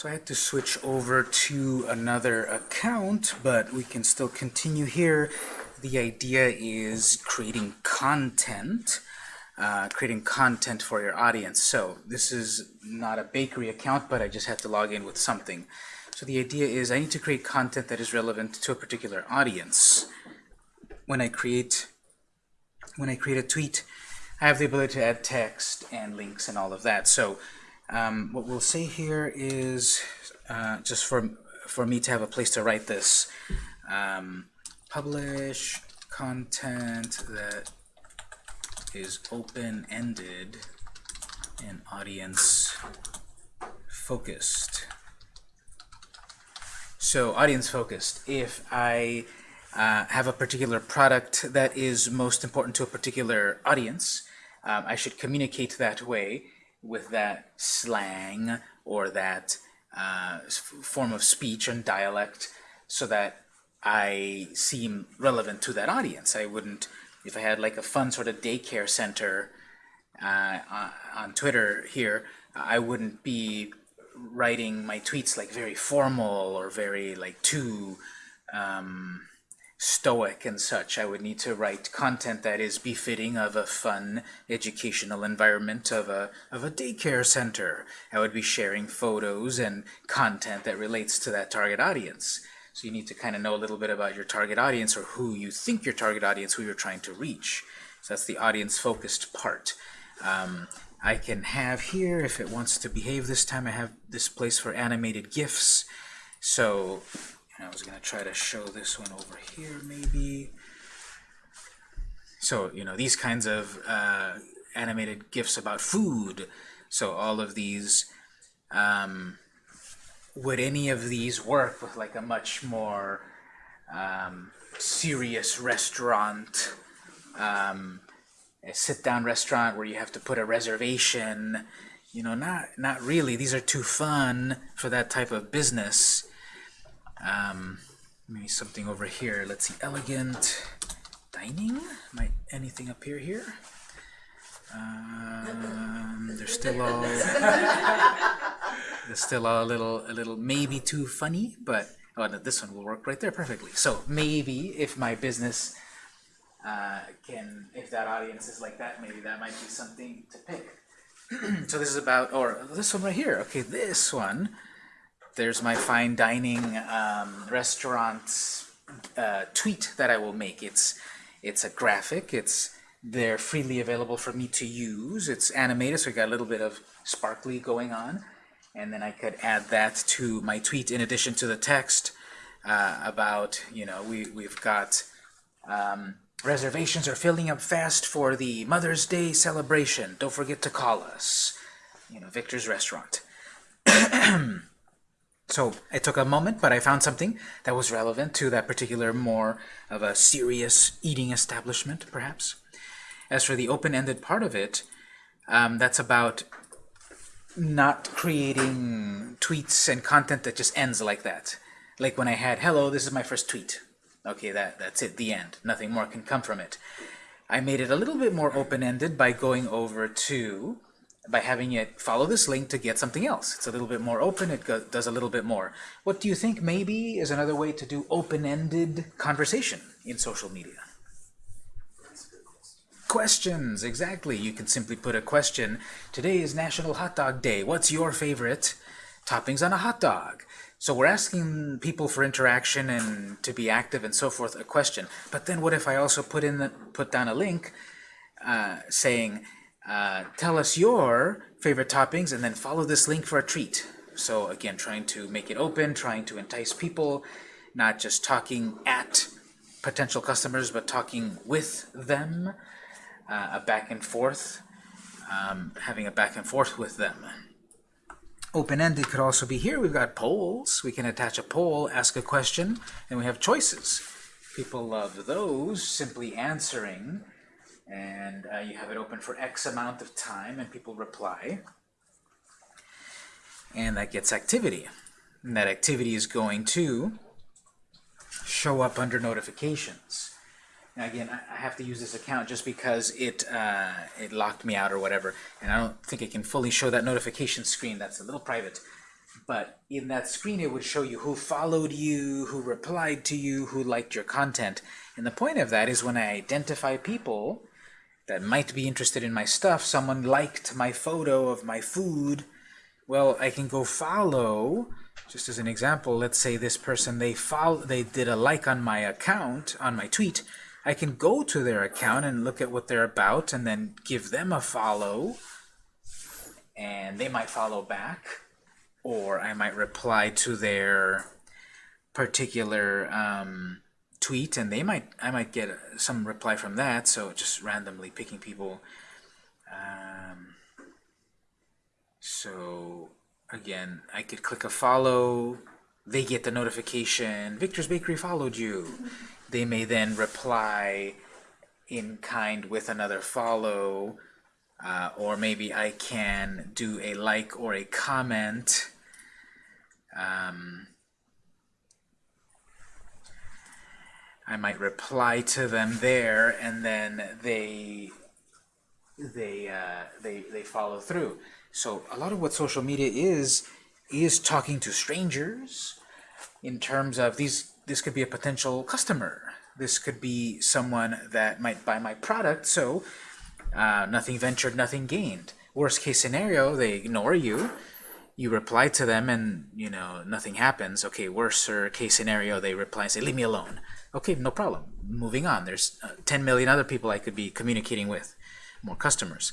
So I had to switch over to another account, but we can still continue here. The idea is creating content, uh, creating content for your audience. So this is not a bakery account, but I just had to log in with something. So the idea is I need to create content that is relevant to a particular audience. When I create when I create a tweet, I have the ability to add text and links and all of that. So um, what we'll see here is uh, just for for me to have a place to write this. Um, publish content that is open-ended and audience focused. So audience focused. If I uh, have a particular product that is most important to a particular audience, um, I should communicate that way with that slang or that uh, form of speech and dialect so that I seem relevant to that audience. I wouldn't, if I had like a fun sort of daycare center uh, on Twitter here, I wouldn't be writing my tweets like very formal or very like too um, stoic and such. I would need to write content that is befitting of a fun educational environment of a, of a daycare center. I would be sharing photos and content that relates to that target audience. So you need to kind of know a little bit about your target audience or who you think your target audience, who you're trying to reach. So that's the audience-focused part. Um, I can have here, if it wants to behave this time, I have this place for animated GIFs. So I was going to try to show this one over here, maybe. So, you know, these kinds of uh, animated GIFs about food. So all of these, um, would any of these work with like a much more um, serious restaurant, um, a sit-down restaurant where you have to put a reservation? You know, not, not really. These are too fun for that type of business. Um, maybe something over here. Let's see, elegant dining. Might anything appear here? Um, they're still all they're still a little a little maybe too funny, but oh, no, this one will work right there perfectly. So maybe if my business uh, can, if that audience is like that, maybe that might be something to pick. so this is about, or this one right here. Okay, this one there's my fine dining um, restaurant uh, tweet that I will make. It's it's a graphic. It's they're freely available for me to use. It's animated, so we got a little bit of sparkly going on. And then I could add that to my tweet in addition to the text uh, about, you know, we, we've got um, reservations are filling up fast for the Mother's Day celebration. Don't forget to call us. You know, Victor's Restaurant. So it took a moment, but I found something that was relevant to that particular more of a serious eating establishment, perhaps. As for the open-ended part of it, um, that's about not creating tweets and content that just ends like that. Like when I had, hello, this is my first tweet. Okay, that, that's it, the end. Nothing more can come from it. I made it a little bit more open-ended by going over to by having it follow this link to get something else. It's a little bit more open, it does a little bit more. What do you think maybe is another way to do open-ended conversation in social media? Questions, exactly. You can simply put a question. Today is National Hot Dog Day. What's your favorite toppings on a hot dog? So we're asking people for interaction and to be active and so forth, a question. But then what if I also put in the, put down a link uh, saying, uh, tell us your favorite toppings and then follow this link for a treat. So again, trying to make it open, trying to entice people, not just talking at potential customers, but talking with them, uh, a back and forth, um, having a back and forth with them. Open-ended could also be here. We've got polls. We can attach a poll, ask a question, and we have choices. People love those, simply answering and uh, you have it open for X amount of time, and people reply. And that gets activity. And that activity is going to show up under notifications. Now again, I have to use this account just because it uh, it locked me out or whatever, and I don't think I can fully show that notification screen. That's a little private. but in that screen it would show you who followed you, who replied to you, who liked your content. And the point of that is when I identify people that might be interested in my stuff, someone liked my photo of my food, well, I can go follow, just as an example, let's say this person, they follow, they did a like on my account, on my tweet, I can go to their account and look at what they're about and then give them a follow, and they might follow back, or I might reply to their particular um, tweet, and they might I might get some reply from that. So just randomly picking people. Um, so again, I could click a follow. They get the notification. Victor's Bakery followed you. They may then reply in kind with another follow. Uh, or maybe I can do a like or a comment. Um, I might reply to them there, and then they they uh, they they follow through. So a lot of what social media is is talking to strangers in terms of these. This could be a potential customer. This could be someone that might buy my product. So uh, nothing ventured, nothing gained. Worst case scenario, they ignore you. You reply to them, and you know nothing happens. Okay, worst case scenario, they reply and say, "Leave me alone." Okay, no problem. Moving on. There's uh, 10 million other people I could be communicating with, more customers.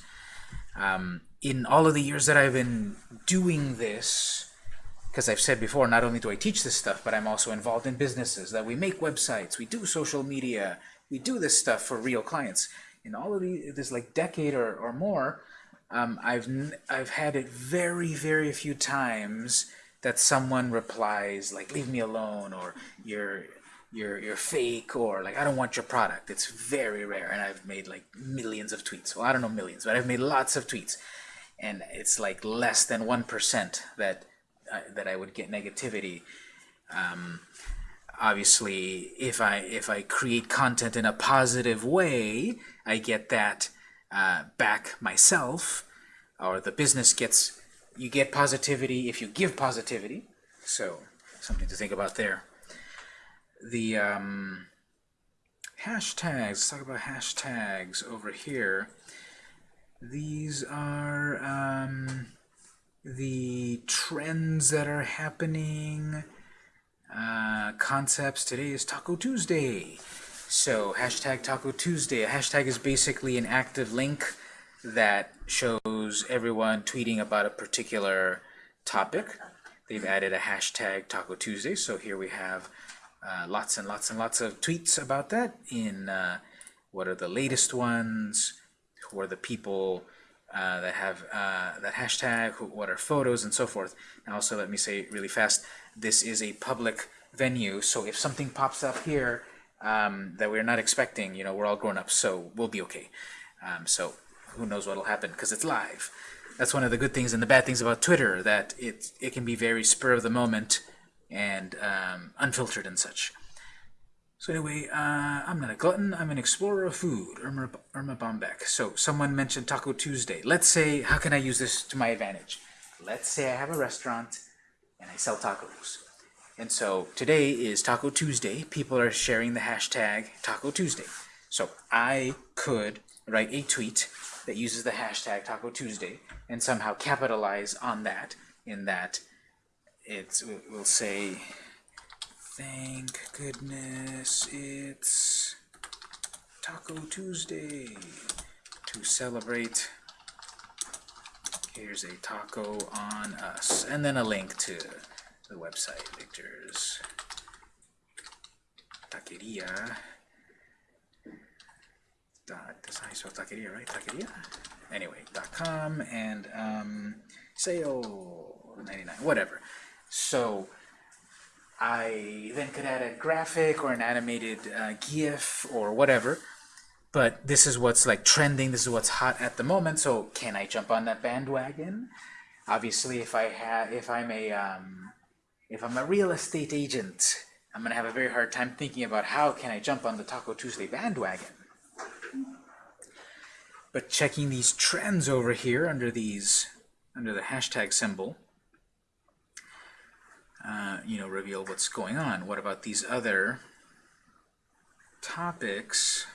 Um, in all of the years that I've been doing this, because I've said before, not only do I teach this stuff, but I'm also involved in businesses, that we make websites, we do social media, we do this stuff for real clients. In all of this like decade or, or more, um, I've, I've had it very, very few times that someone replies like, leave me alone, or you're, you're you're fake or like I don't want your product. It's very rare, and I've made like millions of tweets. Well, I don't know millions, but I've made lots of tweets, and it's like less than one percent that uh, that I would get negativity. Um, obviously, if I if I create content in a positive way, I get that uh, back myself, or the business gets you get positivity if you give positivity. So something to think about there the um, hashtags, let's talk about hashtags over here. These are um, the trends that are happening, uh, concepts. Today is Taco Tuesday. So hashtag Taco Tuesday. A hashtag is basically an active link that shows everyone tweeting about a particular topic. They've added a hashtag Taco Tuesday. So here we have uh, lots and lots and lots of tweets about that in uh, what are the latest ones, who are the people uh, that have uh, that hashtag, who, what are photos, and so forth. And also let me say really fast, this is a public venue, so if something pops up here um, that we're not expecting, you know, we're all grown up, so we'll be okay. Um, so who knows what will happen, because it's live. That's one of the good things and the bad things about Twitter, that it, it can be very spur of the moment, and um, unfiltered and such. So anyway, uh, I'm not a glutton, I'm an explorer of food, Erma, Erma Bombeck. So someone mentioned Taco Tuesday. Let's say, how can I use this to my advantage? Let's say I have a restaurant and I sell tacos. And so today is Taco Tuesday. People are sharing the hashtag Taco Tuesday. So I could write a tweet that uses the hashtag Taco Tuesday and somehow capitalize on that in that it's we'll say thank goodness it's Taco Tuesday to celebrate. Here's a taco on us and then a link to the website Victor's Taqueria. Dot that's how you taqueria right? Taqueria? Anyway dot com and um, sale 99 whatever so I then could add a graphic or an animated uh, GIF or whatever. But this is what's like trending. This is what's hot at the moment. So can I jump on that bandwagon? Obviously, if I have, if I'm a, um, if I'm a real estate agent, I'm gonna have a very hard time thinking about how can I jump on the Taco Tuesday bandwagon. But checking these trends over here under these, under the hashtag symbol, uh, you know, reveal what's going on. What about these other topics?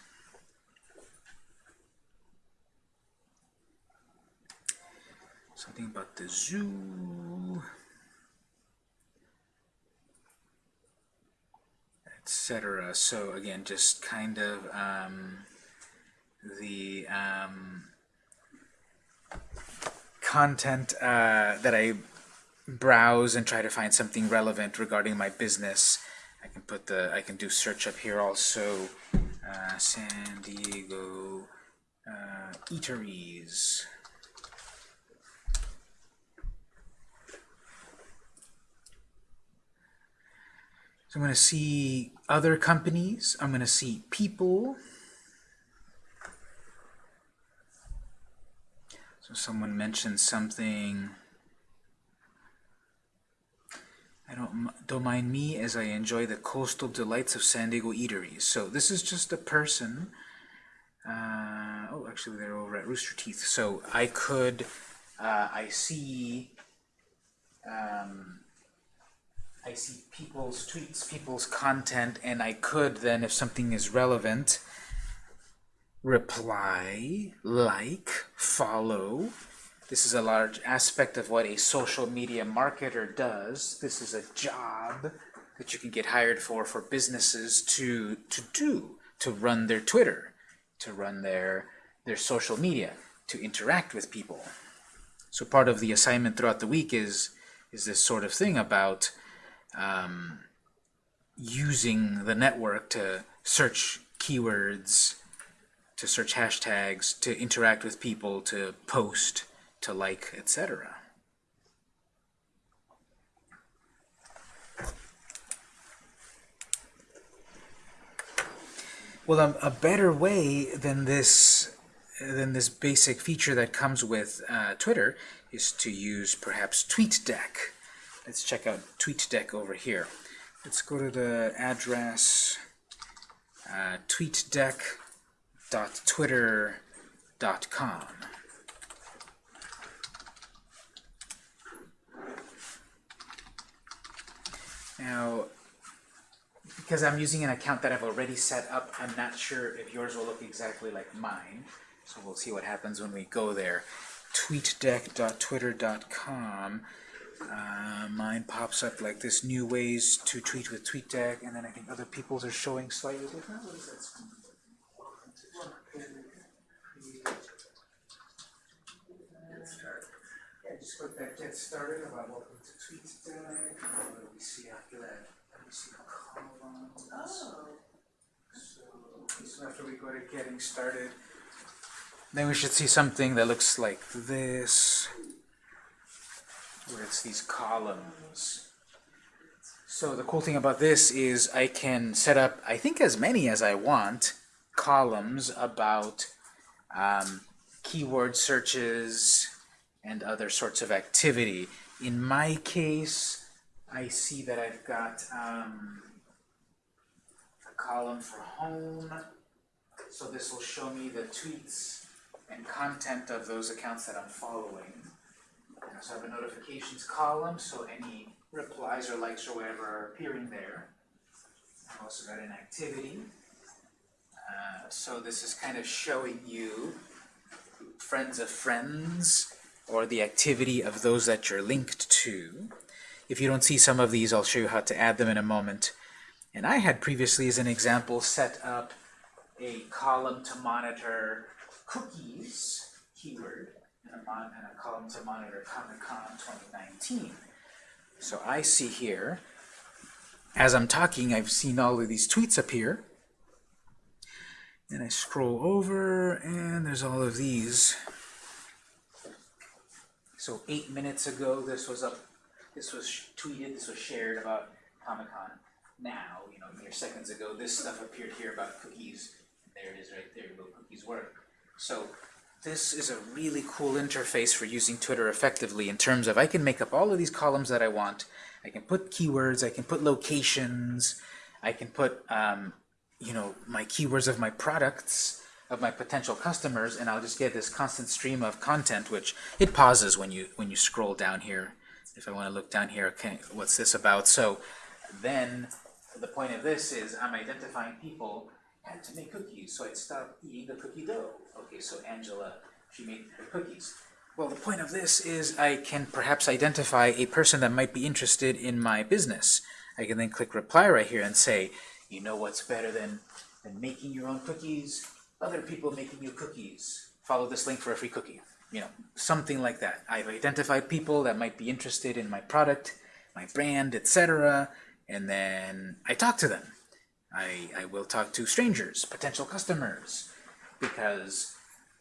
Something about the zoo, etc. So again, just kind of um, the um, content uh, that I browse and try to find something relevant regarding my business. I can put the I can do search up here also. Uh, San Diego uh, eateries. So I'm going to see other companies. I'm going to see people. So someone mentioned something. I don't, don't mind me as I enjoy the coastal delights of San Diego eateries. So this is just a person. Uh, oh, actually, they're over at Rooster Teeth. So I could, uh, I see, um, I see people's tweets, people's content, and I could then, if something is relevant, reply, like, follow, this is a large aspect of what a social media marketer does. This is a job that you can get hired for for businesses to, to do, to run their Twitter, to run their, their social media, to interact with people. So part of the assignment throughout the week is, is this sort of thing about um, using the network to search keywords, to search hashtags, to interact with people, to post, to like, etc. Well, um, a better way than this than this basic feature that comes with uh, Twitter is to use perhaps TweetDeck. Let's check out TweetDeck over here. Let's go to the address uh, tweetdeck.twitter.com. Now, because I'm using an account that I've already set up, I'm not sure if yours will look exactly like mine. So we'll see what happens when we go there. tweetdeck.twitter.com uh, mine pops up like this, new ways to tweet with TweetDeck, and then I think other people's are showing slightly different. What is that? Yeah, just click that get started about welcome to TweetDeck. What do we see after that? We see columns. Oh. So, so after we go to getting started, then we should see something that looks like this where it's these columns. So the cool thing about this is I can set up, I think as many as I want, columns about um, keyword searches and other sorts of activity. In my case, I see that I've got um, a column for home. So this will show me the tweets and content of those accounts that I'm following. I have a notifications column, so any replies or likes or whatever are appearing there. I've also got an activity. Uh, so this is kind of showing you friends of friends, or the activity of those that you're linked to. If you don't see some of these, I'll show you how to add them in a moment. And I had previously, as an example, set up a column to monitor cookies keyword and a, mon and a column to monitor Comic-Con 2019. So I see here, as I'm talking, I've seen all of these tweets appear. And I scroll over, and there's all of these. So eight minutes ago, this was up, this was tweeted, this was shared about Comic-Con. Now, you know, mere seconds ago, this stuff appeared here about cookies. There it is right there, where cookies work. So this is a really cool interface for using Twitter effectively in terms of I can make up all of these columns that I want. I can put keywords, I can put locations, I can put um, you know my keywords of my products, of my potential customers, and I'll just get this constant stream of content, which it pauses when you when you scroll down here if I want to look down here, okay, what's this about? So then the point of this is I'm identifying people had to make cookies, so I'd stop eating the cookie dough. Okay, so Angela, she made her cookies. Well, the point of this is I can perhaps identify a person that might be interested in my business. I can then click reply right here and say, you know what's better than, than making your own cookies? Other people making you cookies. Follow this link for a free cookie. You know, something like that. I've identified people that might be interested in my product, my brand, etc. And then I talk to them. I, I will talk to strangers, potential customers, because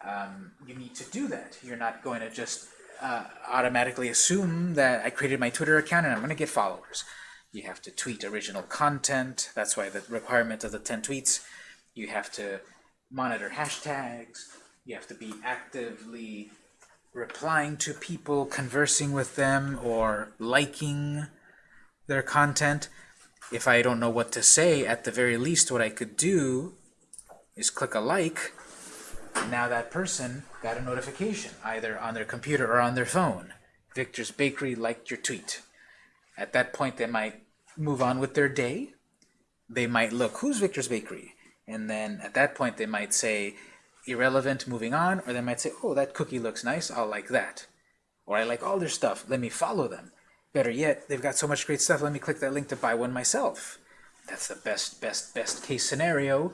um, you need to do that. You're not going to just uh, automatically assume that I created my Twitter account and I'm going to get followers. You have to tweet original content. That's why the requirement of the 10 tweets. You have to monitor hashtags. You have to be actively replying to people, conversing with them, or liking their content. If I don't know what to say, at the very least, what I could do is click a like. Now that person got a notification, either on their computer or on their phone. Victor's Bakery liked your tweet. At that point, they might move on with their day. They might look, who's Victor's Bakery? And then at that point, they might say, irrelevant, moving on. Or they might say, oh, that cookie looks nice, I'll like that. Or I like all their stuff, let me follow them. Better yet, they've got so much great stuff, let me click that link to buy one myself. That's the best, best, best case scenario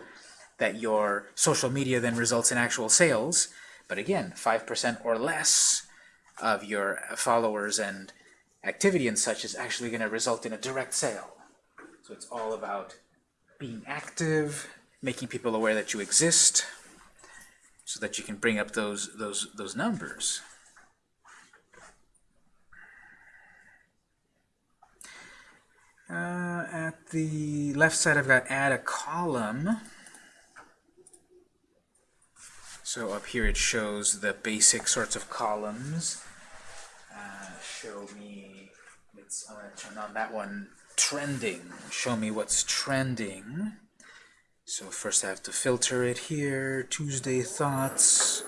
that your social media then results in actual sales. But again, 5% or less of your followers and activity and such is actually going to result in a direct sale. So it's all about being active, making people aware that you exist, so that you can bring up those those those numbers. Uh, at the left side, I've got add a column. So up here it shows the basic sorts of columns. Uh, show me, let's I'm gonna turn on that one, trending. Show me what's trending. So first I have to filter it here, Tuesday Thoughts.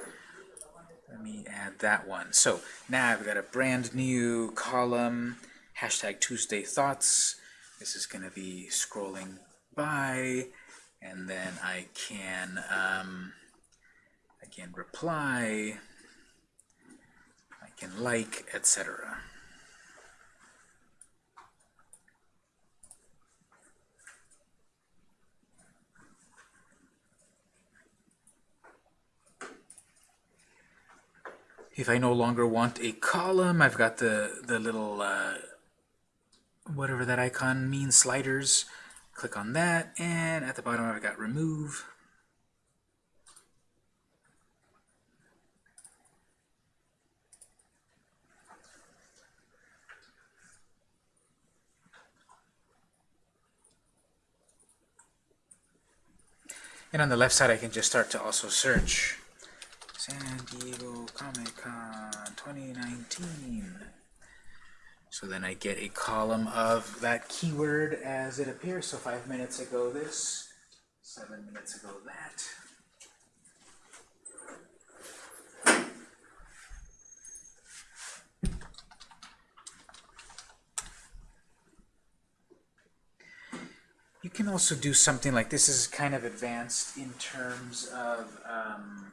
Let me add that one. So now I've got a brand new column, hashtag Tuesday Thoughts. This is going to be scrolling by, and then I can um, I can reply, I can like, etc. If I no longer want a column, I've got the, the little uh, whatever that icon means, sliders. Click on that, and at the bottom I've got remove. And on the left side, I can just start to also search San Diego Comic-Con 2019. So then I get a column of that keyword as it appears. So five minutes ago this, seven minutes ago that. You can also do something like this is kind of advanced in terms of um,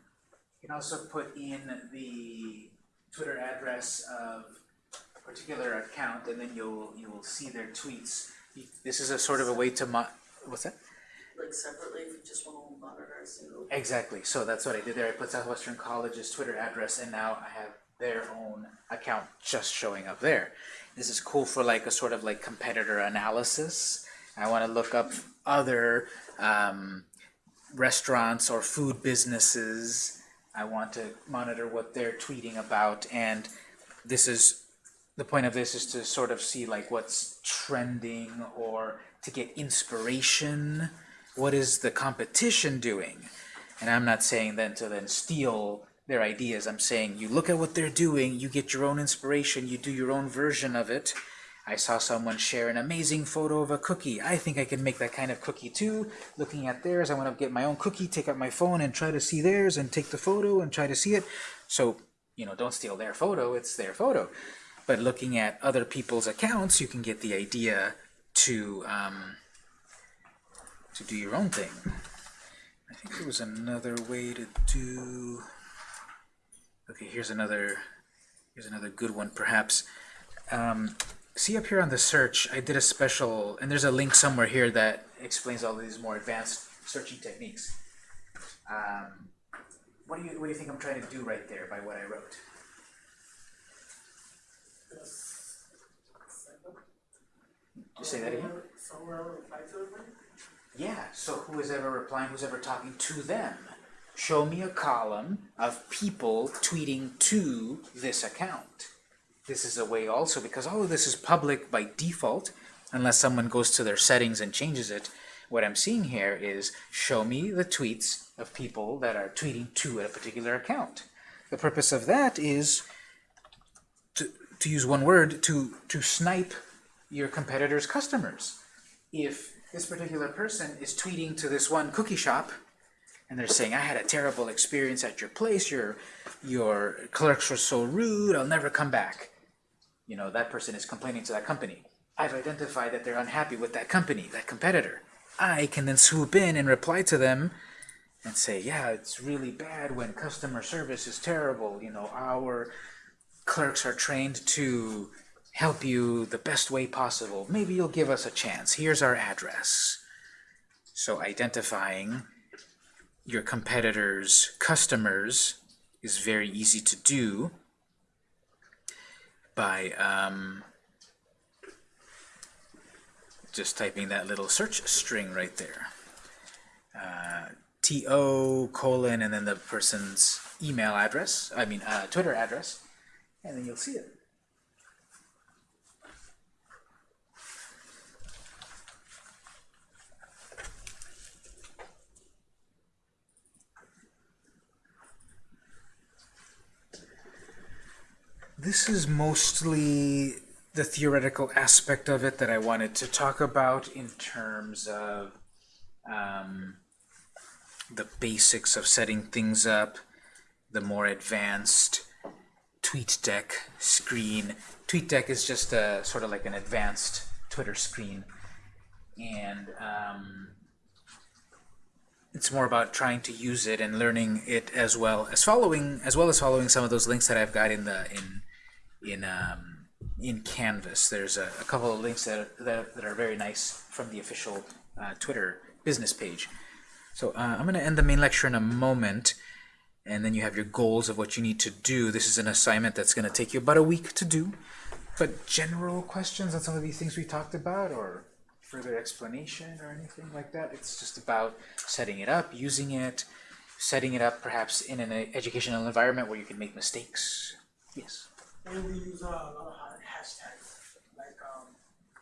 can also put in the Twitter address of a particular account, and then you'll you will see their tweets. This is a sort of a way to mo what's that? Like separately, if you just want to monitor a single. Exactly. So that's what I did there. I put Southwestern College's Twitter address, and now I have their own account just showing up there. This is cool for like a sort of like competitor analysis. I want to look up other um, restaurants or food businesses. I want to monitor what they're tweeting about, and this is the point of this is to sort of see like what's trending or to get inspiration. What is the competition doing? And I'm not saying then to then steal their ideas. I'm saying you look at what they're doing, you get your own inspiration, you do your own version of it. I saw someone share an amazing photo of a cookie. I think I can make that kind of cookie too. Looking at theirs, I want to get my own cookie, take out my phone and try to see theirs and take the photo and try to see it. So, you know, don't steal their photo, it's their photo but looking at other people's accounts, you can get the idea to um, to do your own thing. I think there was another way to do. Okay, here's another. Here's another good one, perhaps. Um, see up here on the search, I did a special, and there's a link somewhere here that explains all these more advanced searching techniques. Um, what do you what do you think I'm trying to do right there by what I wrote? Just say that again. Yeah, so who is ever replying, who's ever talking to them? Show me a column of people tweeting to this account. This is a way also, because all of this is public by default, unless someone goes to their settings and changes it. What I'm seeing here is show me the tweets of people that are tweeting to a particular account. The purpose of that is to, to use one word, to, to snipe your competitor's customers. If this particular person is tweeting to this one cookie shop, and they're saying, I had a terrible experience at your place, your, your clerks were so rude, I'll never come back. You know, that person is complaining to that company. I've identified that they're unhappy with that company, that competitor. I can then swoop in and reply to them and say, yeah, it's really bad when customer service is terrible. You know, our clerks are trained to help you the best way possible. Maybe you'll give us a chance. Here's our address. So identifying your competitors' customers is very easy to do by um, just typing that little search string right there. Uh, TO colon and then the person's email address, I mean uh, Twitter address, and then you'll see it. This is mostly the theoretical aspect of it that I wanted to talk about in terms of um, the basics of setting things up, the more advanced TweetDeck screen. TweetDeck is just a sort of like an advanced Twitter screen, and um, it's more about trying to use it and learning it as well as following as well as following some of those links that I've got in the in in um, in Canvas. There's a, a couple of links that are, that, that are very nice from the official uh, Twitter business page. So uh, I'm going to end the main lecture in a moment, and then you have your goals of what you need to do. This is an assignment that's going to take you about a week to do. But general questions on some of these things we talked about, or further explanation or anything like that, it's just about setting it up, using it, setting it up perhaps in an educational environment where you can make mistakes. Yes? And we use uh, a lot of ha- hashtags, like um,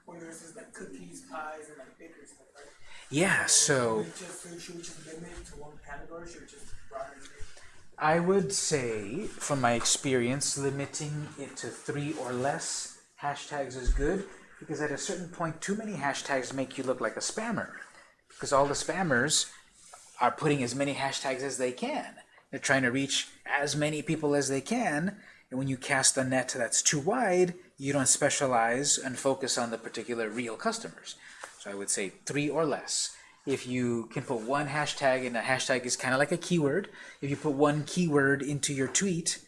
when there's this like cookies, pies, and like bakers stuff, right? Yeah, so... Should just, should we just limit to one category? Should we just broaden it? I would say, from my experience, limiting it to three or less hashtags is good, because at a certain point, too many hashtags make you look like a spammer. Because all the spammers are putting as many hashtags as they can. They're trying to reach as many people as they can, and when you cast a net that's too wide, you don't specialize and focus on the particular real customers. So I would say three or less. If you can put one hashtag, and a hashtag is kind of like a keyword, if you put one keyword into your tweet,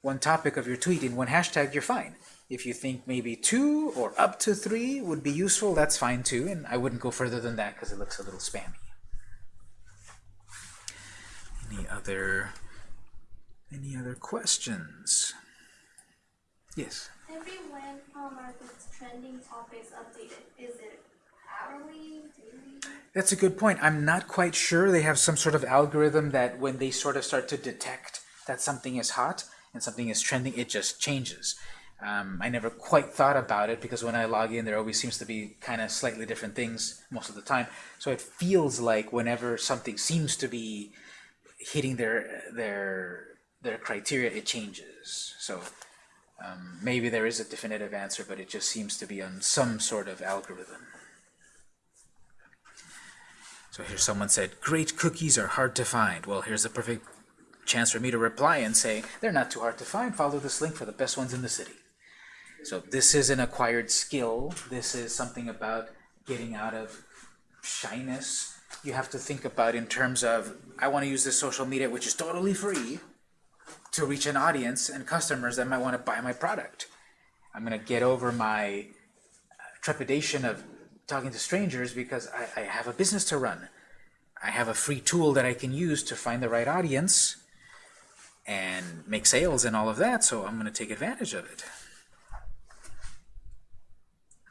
one topic of your tweet in one hashtag, you're fine. If you think maybe two or up to three would be useful, that's fine too, and I wouldn't go further than that because it looks a little spammy. Any other any other questions? Yes. Every when are the trending topics updated? Is it hourly, daily? That's a good point. I'm not quite sure. They have some sort of algorithm that when they sort of start to detect that something is hot and something is trending, it just changes. Um, I never quite thought about it because when I log in, there always seems to be kind of slightly different things most of the time. So it feels like whenever something seems to be hitting their their their criteria, it changes. So um, maybe there is a definitive answer, but it just seems to be on some sort of algorithm. So here someone said, great cookies are hard to find. Well, here's a perfect chance for me to reply and say, they're not too hard to find. Follow this link for the best ones in the city. So this is an acquired skill. This is something about getting out of shyness. You have to think about in terms of, I want to use this social media, which is totally free, to reach an audience and customers that might want to buy my product. I'm going to get over my trepidation of talking to strangers because I, I have a business to run. I have a free tool that I can use to find the right audience and make sales and all of that, so I'm going to take advantage of it.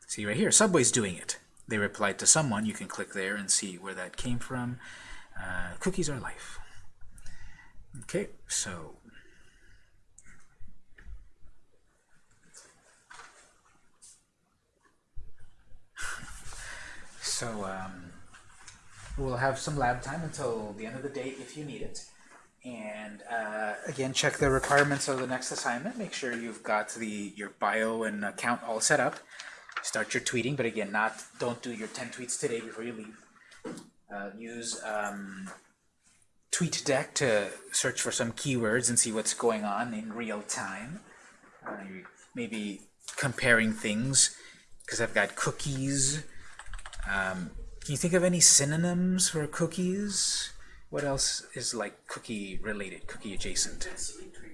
See right here, Subway's doing it. They replied to someone. You can click there and see where that came from. Uh, cookies are life. Okay, so So um, we'll have some lab time until the end of the day if you need it. And uh, again, check the requirements of the next assignment. Make sure you've got the your bio and account all set up. Start your tweeting, but again, not don't do your 10 tweets today before you leave. Uh, use um, TweetDeck to search for some keywords and see what's going on in real time. Uh, maybe comparing things, because I've got cookies, um, can you think of any synonyms for cookies? What else is like cookie related, cookie adjacent? Sweet treats.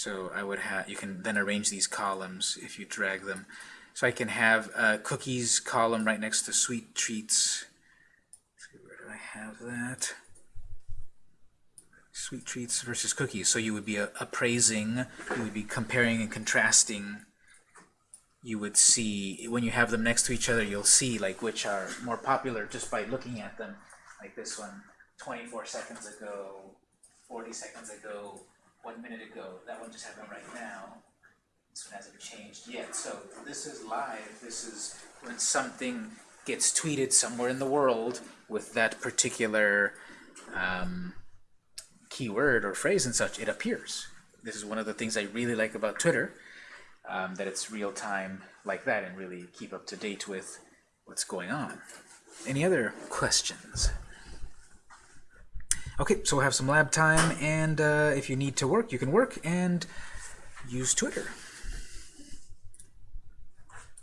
So I would have, you can then arrange these columns if you drag them. So I can have a cookies column right next to sweet treats. Let's see, where do I have that? Sweet treats versus cookies. So you would be appraising, you would be comparing and contrasting. You would see, when you have them next to each other, you'll see like which are more popular just by looking at them. Like this one, 24 seconds ago, 40 seconds ago, one minute ago. That one just happened right now. This one hasn't changed yet. So this is live. This is when something gets tweeted somewhere in the world with that particular um, keyword or phrase and such, it appears. This is one of the things I really like about Twitter, um, that it's real time like that and really keep up to date with what's going on. Any other questions? Okay, so we'll have some lab time, and uh, if you need to work, you can work and use Twitter.